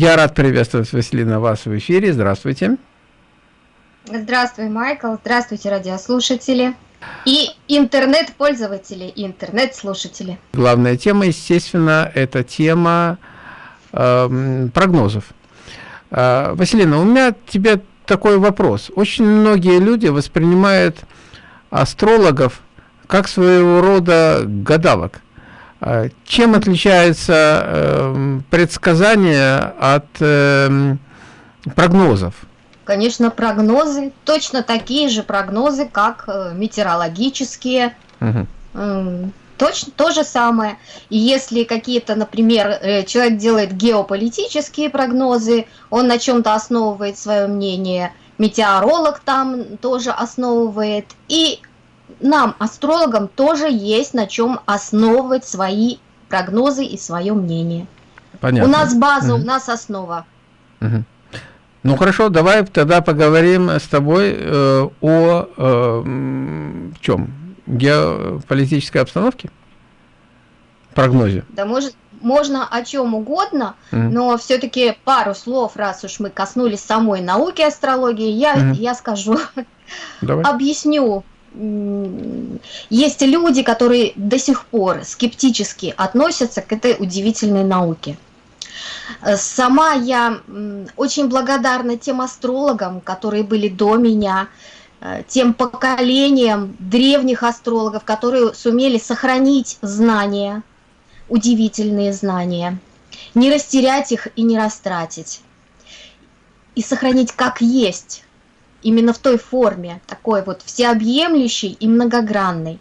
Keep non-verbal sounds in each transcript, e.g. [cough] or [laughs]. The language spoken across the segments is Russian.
Я рад приветствовать Василина вас в эфире. Здравствуйте. Здравствуй, Майкл. Здравствуйте, радиослушатели. И интернет-пользователи, и интернет-слушатели. Главная тема, естественно, это тема э, прогнозов. Э, Василина, у меня тебе такой вопрос. Очень многие люди воспринимают астрологов как своего рода гадалок. Э, чем отличается э, предсказание от э, прогнозов? Конечно, прогнозы, точно такие же прогнозы, как э, метеорологические. Угу. Точно то же самое. И если какие-то, например, э, человек делает геополитические прогнозы, он на чем-то основывает свое мнение, метеоролог там тоже основывает, и нам, астрологам, тоже есть на чем основывать свои прогнозы и свое мнение. Понятно. У нас база, угу. у нас основа. Угу. Ну хорошо, давай тогда поговорим с тобой э, о э, чем? Геополитической обстановке? Прогнозе? Да может, можно о чем угодно, mm. но все-таки пару слов, раз уж мы коснулись самой науки астрологии, я, mm. я скажу, Давай. объясню. Есть люди, которые до сих пор скептически относятся к этой удивительной науке. Э, сама я очень благодарна тем астрологам, которые были до меня, э, тем поколениям древних астрологов, которые сумели сохранить знания, удивительные знания, не растерять их и не растратить, и сохранить как есть, именно в той форме, такой вот всеобъемлющей и многогранной.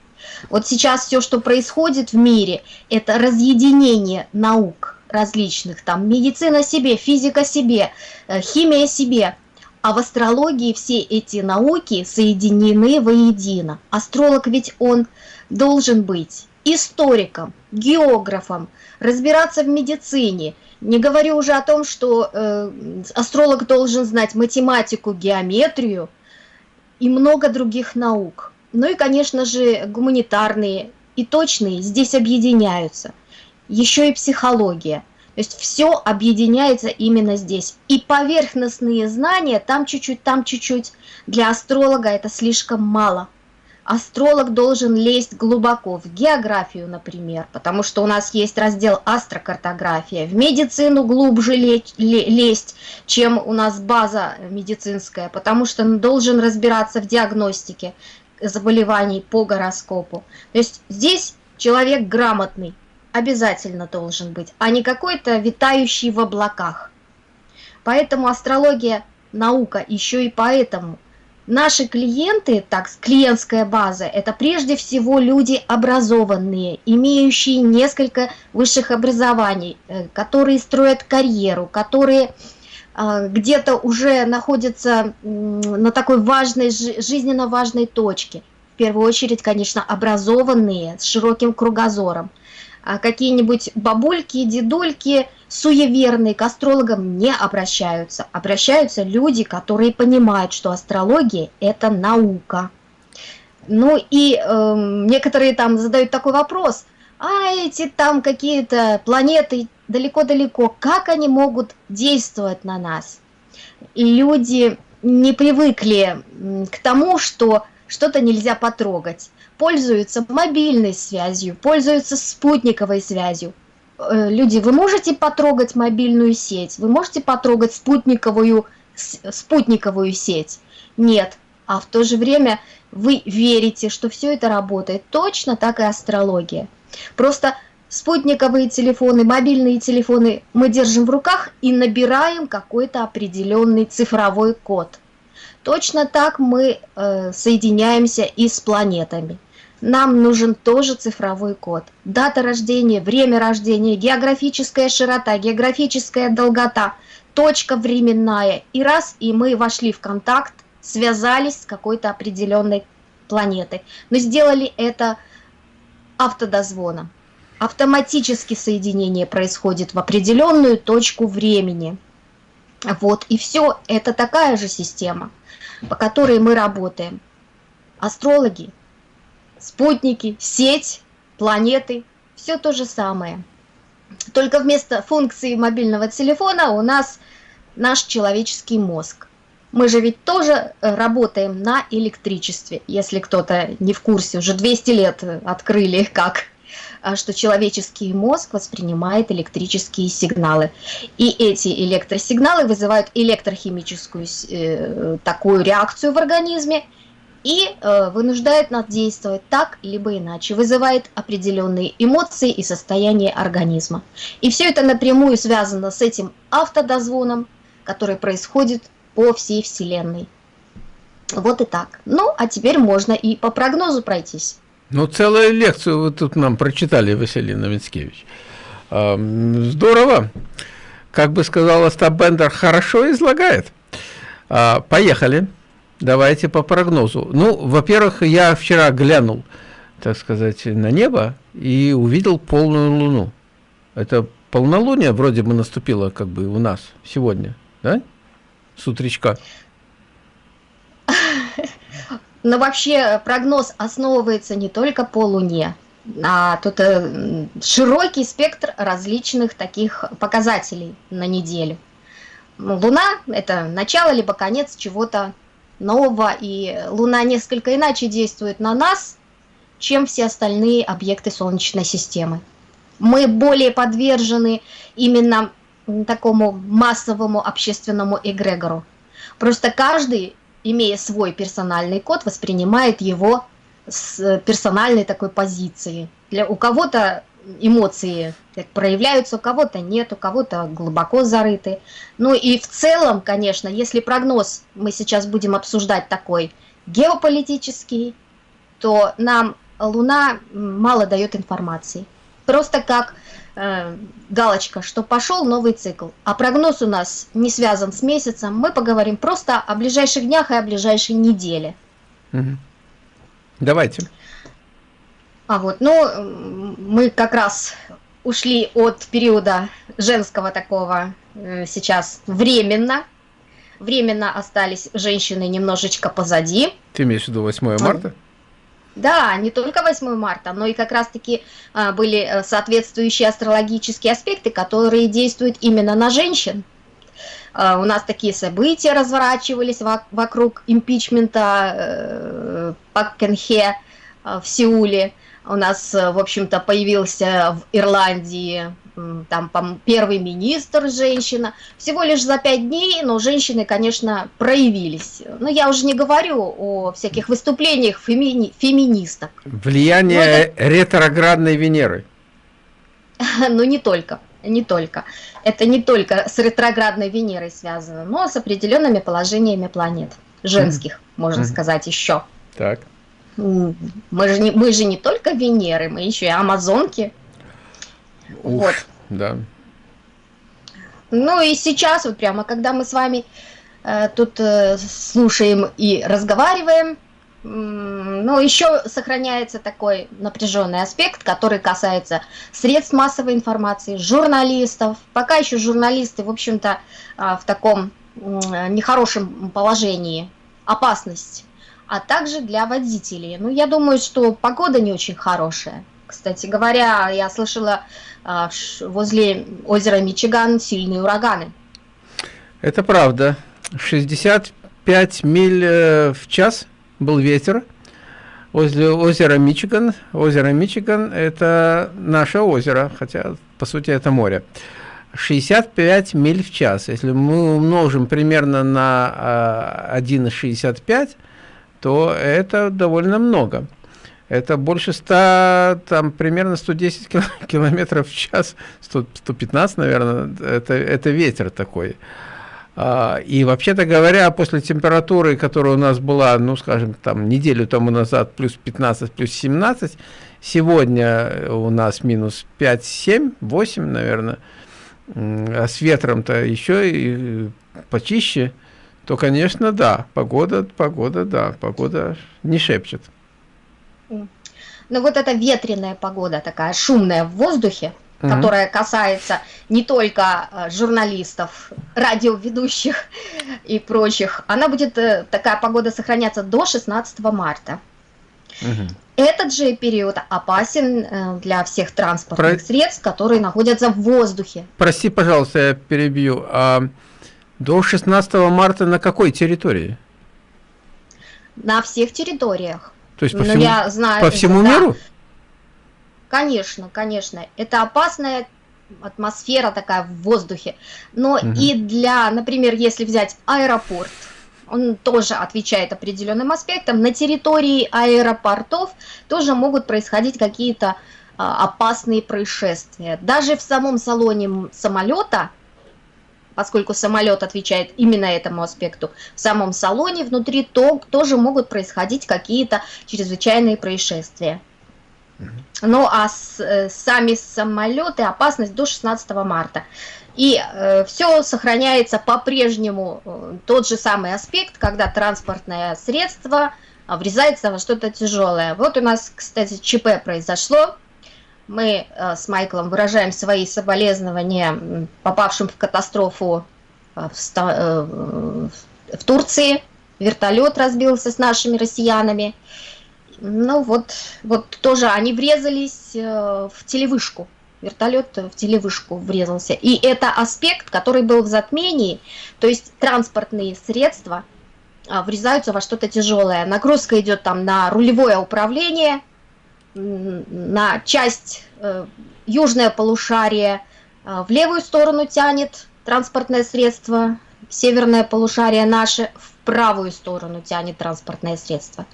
Вот сейчас все, что происходит в мире, это разъединение наук – различных, там медицина себе, физика себе, э, химия себе. А в астрологии все эти науки соединены воедино. Астролог ведь он должен быть историком, географом, разбираться в медицине. Не говорю уже о том, что э, астролог должен знать математику, геометрию и много других наук. Ну и, конечно же, гуманитарные и точные здесь объединяются еще и психология. То есть все объединяется именно здесь. И поверхностные знания, там чуть-чуть, там чуть-чуть, для астролога это слишком мало. Астролог должен лезть глубоко в географию, например, потому что у нас есть раздел астрокартография. В медицину глубже лезть, чем у нас база медицинская, потому что он должен разбираться в диагностике заболеваний по гороскопу. То есть здесь человек грамотный, обязательно должен быть, а не какой-то витающий в облаках. Поэтому астрология наука еще и поэтому. Наши клиенты, так, клиентская база, это прежде всего люди образованные, имеющие несколько высших образований, э, которые строят карьеру, которые а, где-то уже находятся на такой важной, жизненно важной точке. В первую очередь, конечно, образованные, с широким кругозором. А какие-нибудь бабульки, дедульки, суеверные к астрологам не обращаются. Обращаются люди, которые понимают, что астрология – это наука. Ну и э, некоторые там задают такой вопрос, а эти там какие-то планеты далеко-далеко, как они могут действовать на нас? Люди не привыкли к тому, что что-то нельзя потрогать пользуются мобильной связью, пользуются спутниковой связью. Э, люди, вы можете потрогать мобильную сеть, вы можете потрогать спутниковую, спутниковую сеть? Нет. А в то же время вы верите, что все это работает. Точно так и астрология. Просто спутниковые телефоны, мобильные телефоны мы держим в руках и набираем какой-то определенный цифровой код. Точно так мы э, соединяемся и с планетами нам нужен тоже цифровой код. Дата рождения, время рождения, географическая широта, географическая долгота, точка временная. И раз, и мы вошли в контакт, связались с какой-то определенной планетой. Но сделали это автодозвоном. Автоматически соединение происходит в определенную точку времени. Вот, и все, это такая же система, по которой мы работаем. Астрологи спутники, сеть, планеты, все то же самое. Только вместо функции мобильного телефона у нас наш человеческий мозг. Мы же ведь тоже работаем на электричестве, если кто-то не в курсе, уже 200 лет открыли как что человеческий мозг воспринимает электрические сигналы. И эти электросигналы вызывают электрохимическую э, такую реакцию в организме и э, вынуждает нас действовать так, либо иначе, вызывает определенные эмоции и состояние организма. И все это напрямую связано с этим автодозвоном, который происходит по всей Вселенной. Вот и так. Ну, а теперь можно и по прогнозу пройтись. Ну, целую лекцию вы тут нам прочитали, Василий Новицкевич. Здорово. Как бы сказал Остап Бендер, хорошо излагает. А, поехали. Давайте по прогнозу. Ну, во-первых, я вчера глянул, так сказать, на небо и увидел полную луну. Это полнолуние вроде бы наступило как бы у нас сегодня, да? С утречка. Но вообще прогноз основывается не только по Луне, а тут э, широкий спектр различных таких показателей на неделю. Луна – это начало либо конец чего-то нового, и Луна несколько иначе действует на нас, чем все остальные объекты Солнечной системы. Мы более подвержены именно такому массовому общественному эгрегору. Просто каждый имея свой персональный код, воспринимает его с персональной такой позиции. Для, у кого-то эмоции проявляются, у кого-то нет, у кого-то глубоко зарыты. Ну и в целом, конечно, если прогноз мы сейчас будем обсуждать такой геополитический, то нам Луна мало дает информации. Просто как э, галочка, что пошел новый цикл. А прогноз у нас не связан с месяцем. Мы поговорим просто о ближайших днях и о ближайшей неделе. Угу. Давайте. А вот, ну, мы как раз ушли от периода женского такого э, сейчас временно. Временно остались женщины немножечко позади. Ты имеешь в виду 8 марта? Да, не только 8 марта, но и как раз-таки а, были э, соответствующие астрологические аспекты, которые действуют именно на женщин. А, у нас такие события разворачивались вокруг импичмента э, Пак Кенхе э, в Сеуле. У нас, в общем-то, появился в Ирландии там первый министр женщина. Всего лишь за пять дней, но женщины, конечно, проявились. Но я уже не говорю о всяких выступлениях фемини феминисток. Влияние это... ретроградной Венеры. [laughs] Ну, не только. Не только. Это не только с ретроградной Венерой связано, но с определенными положениями планет. Женских, mm. можно mm. сказать, еще. Так. Мы же, не, мы же не только Венеры, мы еще и Амазонки. Ух, вот. Да. Ну и сейчас, вот прямо, когда мы с вами э, тут э, слушаем и разговариваем, э, ну, еще сохраняется такой напряженный аспект, который касается средств массовой информации, журналистов. Пока еще журналисты, в общем-то, э, в таком э, нехорошем положении, опасность, а также для водителей. Ну, я думаю, что погода не очень хорошая. Кстати говоря, я слышала, а, возле озера Мичиган сильные ураганы. Это правда. 65 миль э, в час был ветер возле озера Мичиган. Озеро Мичиган – это наше озеро, хотя, по сути, это море. 65 миль в час. Если мы умножим примерно на 1,65, а, то это довольно много. Это больше 100, там примерно 110 [laughs] километров в час, 100, 115, наверное, это, это ветер такой. А, и вообще-то говоря, после температуры, которая у нас была, ну, скажем, там неделю тому назад, плюс 15, плюс 17, сегодня у нас минус 5, 7, 8, наверное, а с ветром-то еще и почище, то, конечно, да, погода, погода, да, погода не шепчет. Но вот эта ветреная погода, такая шумная в воздухе, угу. которая касается не только э, журналистов, радиоведущих и прочих, она будет, э, такая погода сохраняться до 16 марта. Угу. Этот же период опасен э, для всех транспортных Про... средств, которые находятся в воздухе. Прости, пожалуйста, я перебью. А до 16 марта на какой территории? На всех территориях. То есть по ну, всему, я знаю, по всему да. миру? Конечно, конечно. Это опасная атмосфера такая в воздухе. Но угу. и для, например, если взять аэропорт, он тоже отвечает определенным аспектам. На территории аэропортов тоже могут происходить какие-то а, опасные происшествия. Даже в самом салоне самолета, поскольку самолет отвечает именно этому аспекту, в самом салоне внутри то, тоже могут происходить какие-то чрезвычайные происшествия. Ну а с, э, сами самолеты опасность до 16 марта. И э, все сохраняется по-прежнему э, тот же самый аспект, когда транспортное средство э, врезается во что-то тяжелое. Вот у нас, кстати, ЧП произошло. Мы э, с Майклом выражаем свои соболезнования попавшим в катастрофу э, в, э, в Турции. Вертолет разбился с нашими россиянами. Ну вот, вот тоже они врезались в телевышку вертолет в телевышку врезался. И это аспект, который был в затмении, то есть транспортные средства а, врезаются во что-то тяжелое. Нагрузка идет там на рулевое управление, на часть э, южное полушарие, э, в левую сторону тянет транспортное средство, северное полушарие наше в правую сторону тянет транспортное средство.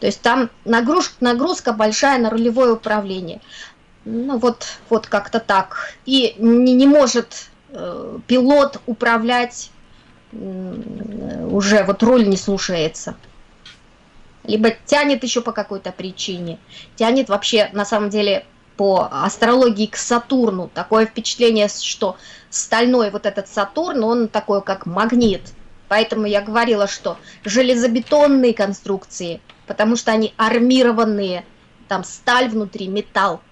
То есть там нагрузка, нагрузка большая на рулевое управление. Ну вот, вот как-то так. И не, не может э, пилот управлять, э, уже вот руль не слушается. Либо тянет еще по какой-то причине. Тянет вообще, на самом деле, по астрологии к Сатурну. Такое впечатление, что стальной вот этот Сатурн, он такой как магнит. Поэтому я говорила, что железобетонные конструкции, потому что они армированные, там сталь внутри, металл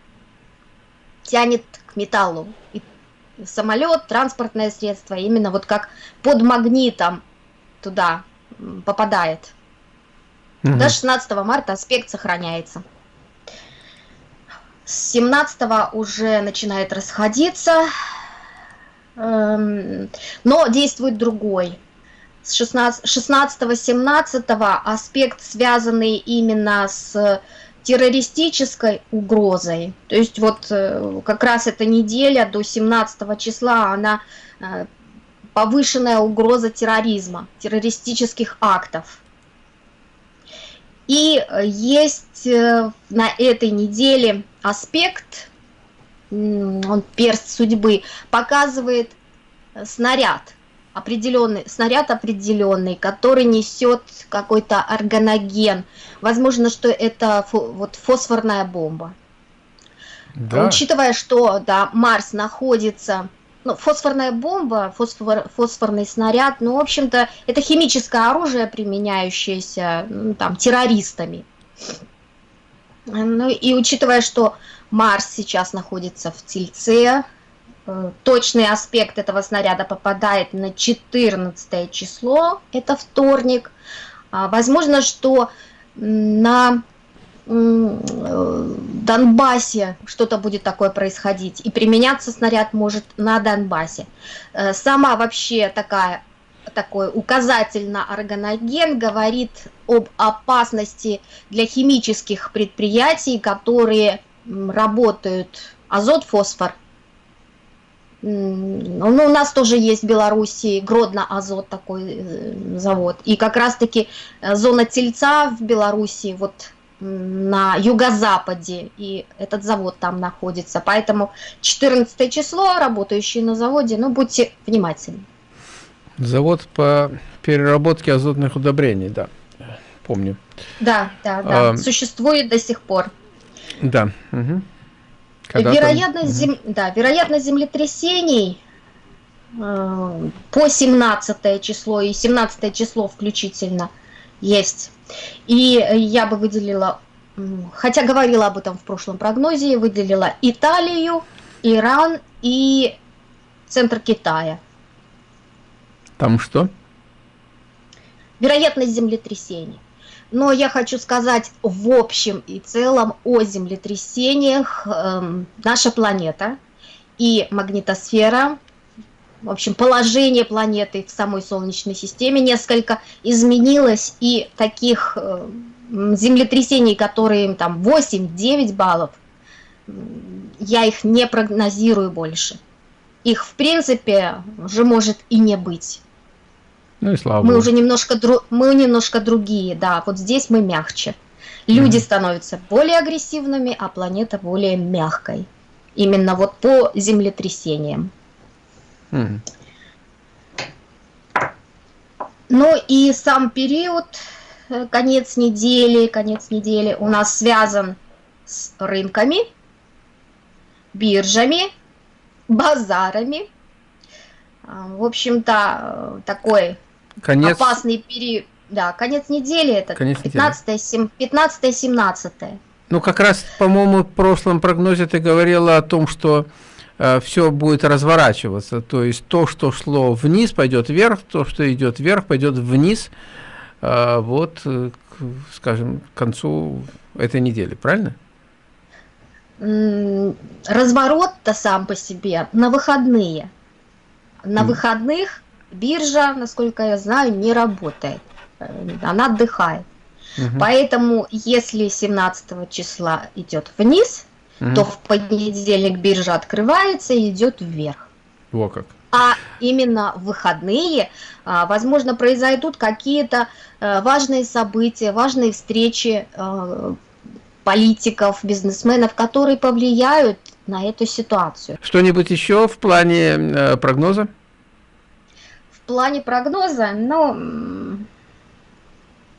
тянет к металлу. И самолет, транспортное средство, именно вот как под магнитом туда попадает. Угу. До 16 марта аспект сохраняется. С 17 уже начинает расходиться, эм, но действует другой. С 16-17 аспект, связанный именно с террористической угрозой. То есть вот э, как раз эта неделя до 17 числа, она э, повышенная угроза терроризма, террористических актов. И есть э, на этой неделе аспект, он перст судьбы, показывает снаряд определенный, снаряд определенный, который несет какой-то органоген. Возможно, что это фо, вот фосфорная бомба. Да. Учитывая, что да, Марс находится, ну, фосфорная бомба, фосфор, фосфорный снаряд, ну, в общем-то, это химическое оружие, применяющееся ну, там, террористами. Ну и учитывая, что Марс сейчас находится в Тельце, Э, точный аспект этого снаряда попадает на 14 число, это вторник. А, возможно, что на Донбассе что-то будет такое происходить, и применяться снаряд может на Донбассе. Э, сама вообще такая такой указатель на органоген говорит об опасности для химических предприятий, которые работают азот, фосфор ну, у нас тоже есть в Беларуси Гродно-Азот такой э, завод. И как раз-таки э, зона Тельца в Беларуси вот на юго-западе, и этот завод там находится. Поэтому 14 число, работающие на заводе, ну, будьте внимательны. Завод по переработке азотных удобрений, да, помню. Да, да, да, а, существует до сих пор. Да, угу. Вероятность, зем... да, вероятность землетрясений э, по 17 число и 17 число включительно есть. И я бы выделила, хотя говорила об этом в прошлом прогнозе, выделила Италию, Иран и центр Китая. Там что? Вероятность землетрясений. Но я хочу сказать в общем и целом о землетрясениях. Эм, наша планета и магнитосфера, в общем, положение планеты в самой Солнечной системе несколько изменилось, и таких э, землетрясений, которые там 8-9 баллов, я их не прогнозирую больше. Их, в принципе, уже может и не быть. Ну и слава мы Богу. уже немножко, дру... мы немножко другие, да, вот здесь мы мягче. Люди mm. становятся более агрессивными, а планета более мягкой. Именно вот по землетрясениям. Mm. Ну и сам период, э, конец недели, конец недели у нас связан с рынками, биржами, базарами. А, в общем-то, э, такой конец... опасный период. Да, конец недели это 15-17. Ну, как раз, по-моему, в прошлом прогнозе ты говорила о том, что все будет разворачиваться. То есть то, что шло вниз, пойдет вверх, то, что идет вверх, пойдет вниз. Э, вот, э, скажем, к концу этой недели, правильно? Разворот-то сам по себе на выходные. На mm. выходных биржа, насколько я знаю, не работает. Э, она отдыхает. Угу. Поэтому, если 17 числа идет вниз, угу. то в понедельник биржа открывается и идет вверх. Во как. А именно в выходные, а, возможно, произойдут какие-то э, важные события, важные встречи э, политиков, бизнесменов, которые повлияют на эту ситуацию. Что-нибудь еще в плане прогноза? В плане прогноза, ну,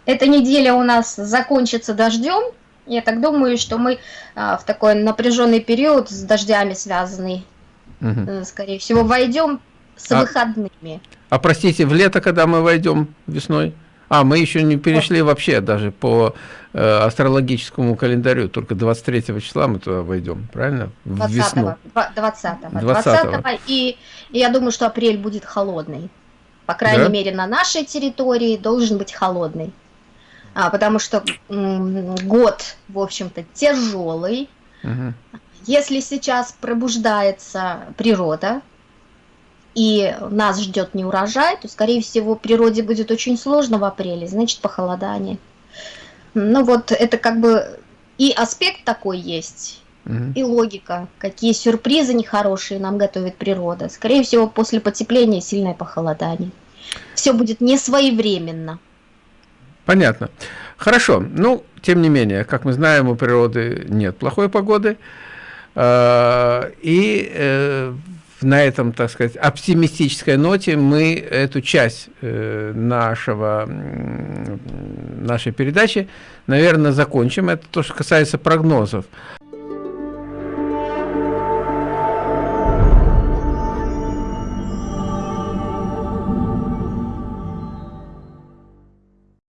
эта неделя у нас закончится дождем. Я так думаю, что мы а, в такой напряженный период с дождями связанный, угу. скорее всего, войдем с а, выходными. А простите, в лето, когда мы войдем весной? А, мы еще не перешли вообще даже по э, астрологическому календарю, только 23 числа мы туда войдем, правильно? В 20 весну. 20 -го. 20, -го. 20 и, и я думаю, что апрель будет холодный. По крайней да? мере, на нашей территории должен быть холодный. А, потому что год, в общем-то, тяжелый. Угу. Если сейчас пробуждается природа, и нас ждет не урожай, то, скорее всего, природе будет очень сложно в апреле, значит, похолодание. Ну вот, это как бы и аспект такой есть, угу. и логика, какие сюрпризы нехорошие нам готовит природа. Скорее всего, после потепления сильное похолодание. Все будет не своевременно. Понятно. Хорошо. Ну, тем не менее, как мы знаем, у природы нет плохой погоды. А, и э, на этом, так сказать, оптимистической ноте мы эту часть э, нашего, нашей передачи, наверное, закончим. Это то, что касается прогнозов.